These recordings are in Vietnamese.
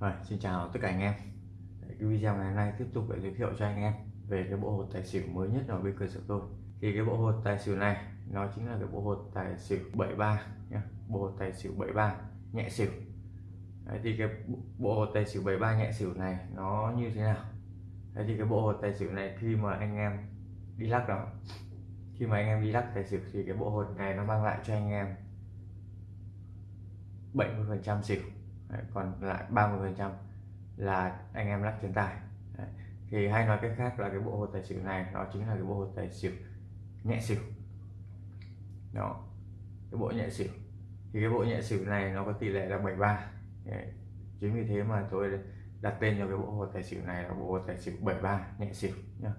Rồi, xin chào tất cả anh em. Đấy, cái video ngày hôm nay tiếp tục để giới thiệu cho anh em về cái bộ hột tài xỉu mới nhất ở bên cơ sở tôi. Thì cái bộ hột tài xỉu này nó chính là cái bộ hột tài xỉu 73 nhé bộ hột tài xỉu 73 nhẹ xỉu. Đấy, thì cái bộ hột tài xỉu 73 nhẹ xỉu này nó như thế nào? Đấy, thì cái bộ hột tài xỉu này khi mà anh em đi lắc đó khi mà anh em đi lắc tài xỉu thì cái bộ hột này nó mang lại cho anh em 70% xỉu. Đấy, còn lại 30% là anh em lắc trên tài Đấy. thì hay nói cách khác là cái bộ hột tài xỉu này nó chính là cái bộ hột tài xỉu nhẹ xỉu đó cái bộ nhẹ xỉu thì cái bộ nhẹ xỉu này nó có tỷ lệ là 73 Đấy. chính vì thế mà tôi đặt tên cho cái bộ hột tài xỉu này là bộ hột tài xỉu 73 nhẹ xỉu nhá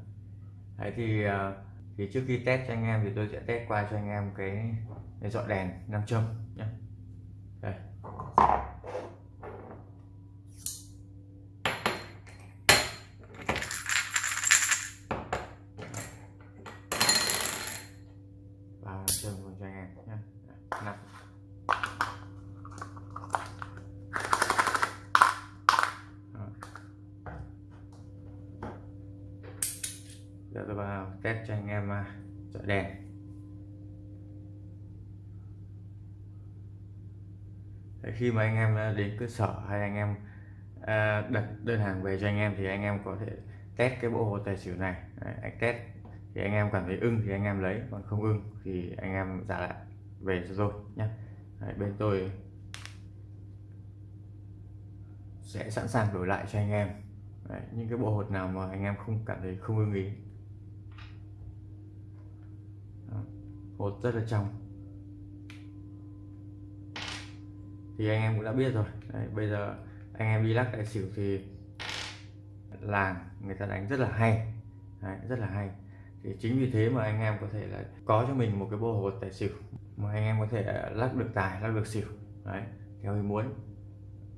Đấy thì à, thì trước khi test cho anh em thì tôi sẽ test qua cho anh em cái, cái dọn đèn nam châm test cho anh em à, dọi đèn khi mà anh em à, đến cơ sở hay anh em à, đặt đơn hàng về cho anh em thì anh em có thể test cái bộ hồ tài xỉu này. Đấy, anh test thì anh em cảm thấy ưng thì anh em lấy còn không ưng thì anh em trả lại về cho tôi nhé. Đấy, bên tôi sẽ sẵn sàng đổi lại cho anh em. Đấy, những cái bộ hột nào mà anh em không cảm thấy không ưng ý Đó, hột rất là trong. Thì anh em cũng đã biết rồi. Đấy, bây giờ anh em đi lắc tài xỉu thì làng người ta đánh rất là hay. Đấy, rất là hay. Thì chính vì thế mà anh em có thể là có cho mình một cái bộ hột tài xỉu mà anh em có thể lắc được tài lắc được xỉu. Đấy theo ý muốn.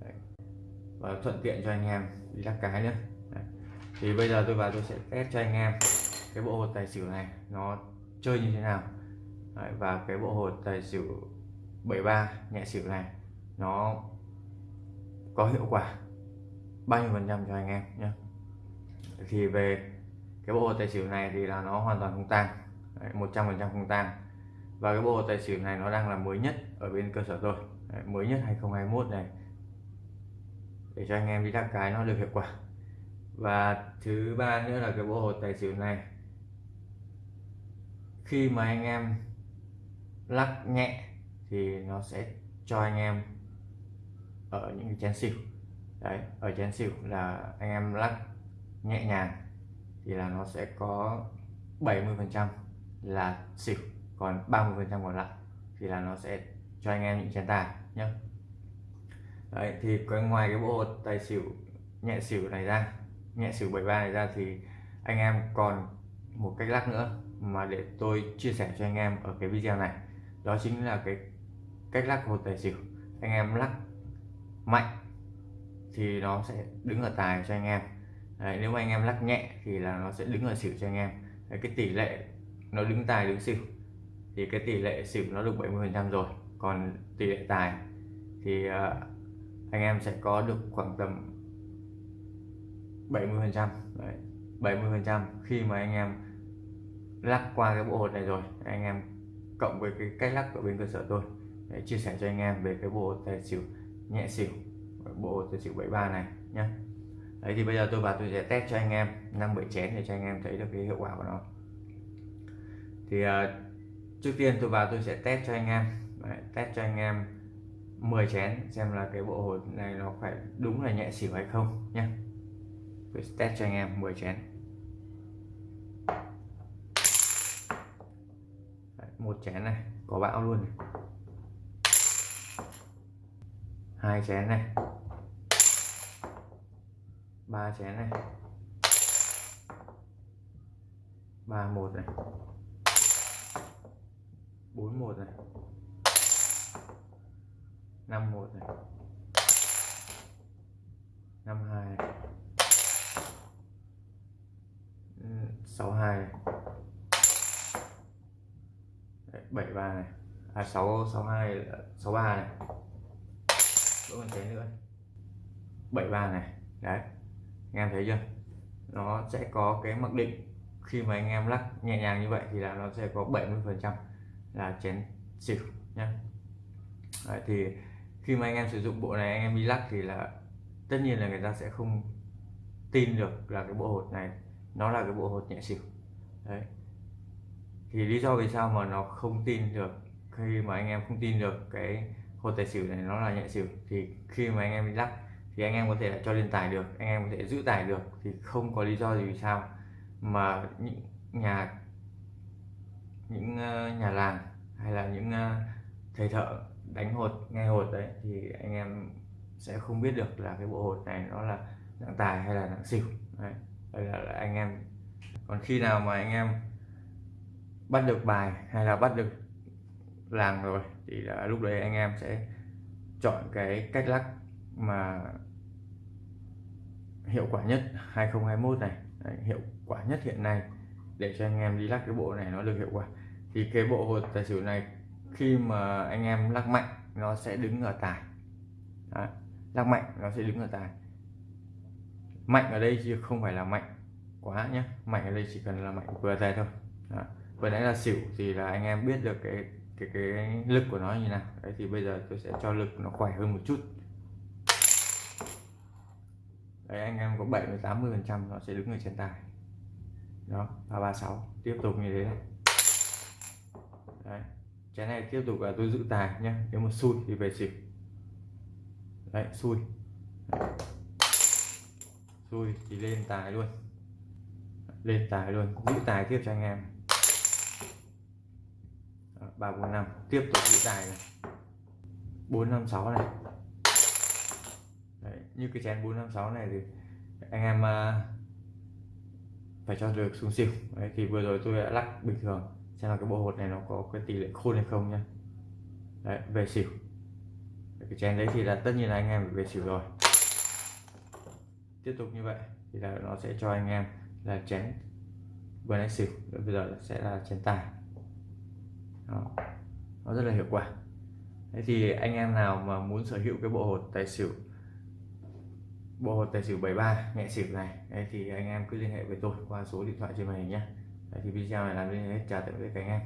Đấy. và thuận tiện cho anh em đi lắc cái nữa đấy. thì bây giờ tôi vào tôi sẽ test cho anh em cái bộ hột tài xỉu này nó chơi như thế nào đấy, và cái bộ hột tài xỉu 73 nhẹ xỉu này nó có hiệu quả bao nhiêu phần trăm cho anh em nhé. Thì về cái bộ tài xỉu này thì là nó hoàn toàn không tang. Một trăm phần trăm không tang. Và cái bộ tài xỉu này nó đang là mới nhất ở bên cơ sở tôi. Đấy, mới nhất 2021 này. Để cho anh em đi đắc cái nó được hiệu quả. Và thứ ba nữa là cái bộ hột tài xỉu này khi mà anh em lắc nhẹ thì nó sẽ cho anh em ở những cái chén xỉu. Đấy, ở chén xỉu là anh em lắc nhẹ nhàng thì là nó sẽ có 70 phần trăm là xỉu, còn 30 phần trăm còn lại thì là nó sẽ cho anh em những chén tài nhé đấy, thì ngoài cái bộ tài xỉu, nhẹ xỉu này ra, nhẹ xỉu 73 này ra thì anh em còn một cách lắc nữa mà để tôi chia sẻ cho anh em ở cái video này đó chính là cái cách lắc hột tài xỉu. Anh em lắc mạnh thì nó sẽ đứng ở tài cho anh em. Đấy, nếu mà anh em lắc nhẹ thì là nó sẽ đứng ở xỉu cho anh em. Đấy, cái tỷ lệ nó đứng tài đứng xỉu thì cái tỷ lệ xỉu nó được 70 phần trăm rồi. Còn tỷ lệ tài thì uh, anh em sẽ có được khoảng tầm 70 phần trăm. 70 phần trăm khi mà anh em lắc qua cái bộ hột này rồi anh em cộng với cái cách lắc của bên cơ sở tôi. Để chia sẻ cho anh em về cái bộ tài xỉu nhẹ xỉu bộ tài xỉu 73 này nhé đấy thì bây giờ tôi vào tôi sẽ test cho anh em năm bảy chén để cho anh em thấy được cái hiệu quả của nó. Thì uh, trước tiên tôi vào tôi sẽ test cho anh em. Đấy, test cho anh em 10 chén xem là cái bộ hột này nó phải đúng là nhẹ xỉu hay không nhé tôi test cho anh em 10 chén đấy, một chén này, có bão luôn này. hai chén này. Ba chén này. Ba một này. Bốn một này. Năm một này. Năm hai này. Sáu hai này bảy ba này. À sáu sáu hai sáu ba này. Vẫn còn chén nữa. 73 này. Đấy. Anh em thấy chưa? Nó sẽ có cái mặc định. Khi mà anh em lắc nhẹ nhàng như vậy thì là nó sẽ có 70 phần trăm là chén xỉu nhá. Đấy, thì khi mà anh em sử dụng bộ này anh em đi lắc thì là tất nhiên là người ta sẽ không tin được là cái bộ hột này nó là cái bộ hột nhẹ xỉu. Đấy thì lý do vì sao mà nó không tin được khi mà anh em không tin được cái hột tài xỉu này nó là nhẹ xỉu thì khi mà anh em đi lắc thì anh em có thể là cho lên tài được anh em có thể giữ tài được thì không có lý do gì vì sao mà những nhà những ờ, nhà làng hay là những ờ, thầy thợ đánh hột nghe hột đấy thì anh em sẽ không biết được là cái bộ hột này nó là nặng tài hay là nặng xỉu đấy. đây là, là anh em còn khi nào mà anh em bắt được bài hay là bắt được làng rồi thì là lúc đấy anh em sẽ chọn cái cách lắc mà hiệu quả nhất 2021 này đấy, hiệu quả nhất hiện nay để cho anh em đi lắc cái bộ này nó được hiệu quả thì cái bộ hột tài xỉu này khi mà anh em lắc mạnh nó sẽ đứng ở tài Đó. lắc mạnh nó sẽ đứng ở tài mạnh ở đây chứ không phải là mạnh quá nhé mạnh ở đây chỉ cần là mạnh vừa tay thôi Đó vừa nãy là xỉu thì là anh em biết được cái cái cái lực của nó như nào. Đấy, thì bây giờ tôi sẽ cho lực nó khỏe hơn một chút. Đấy, anh em có 70 80 phần trăm nó sẽ đứng ở trên tài. Đó 336 tiếp tục như thế này. Đấy, cái này tiếp tục là tôi giữ tài nhé nếu mà xui thì về xỉu. Đấy, xui. Đấy. xui thì lên tài luôn. Lên tài luôn. Giữ tài tiếp cho anh em ba bốn năm. Tiếp tục giữ tài này. Bốn năm sáu này. Đấy, như cái chén 456 này thì anh em uh, phải cho được xuống xỉu. Đấy, thì vừa rồi tôi đã lắc bình thường. Xem là cái bộ hột này nó có cái tỷ lệ khôn hay không nhá. Đấy, về xỉu. Cái chén đấy thì là tất nhiên là anh em phải về xỉu rồi. Tiếp tục như vậy thì là nó sẽ cho anh em là chén vừa nãy xỉu bây giờ sẽ là chén tài. Đó. nó rất là hiệu quả. Thế thì anh em nào mà muốn sở hữu cái bộ hột tài xỉu, bộ hột tài xỉu 73 nhẹ xỉu này, đấy thì anh em cứ liên hệ với tôi qua số điện thoại trên màn hình nhé đấy thì video này làm đến hết. Chào tạm biệt các anh em.